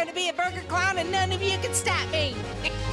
going to be a burger clown and none of you can stop me.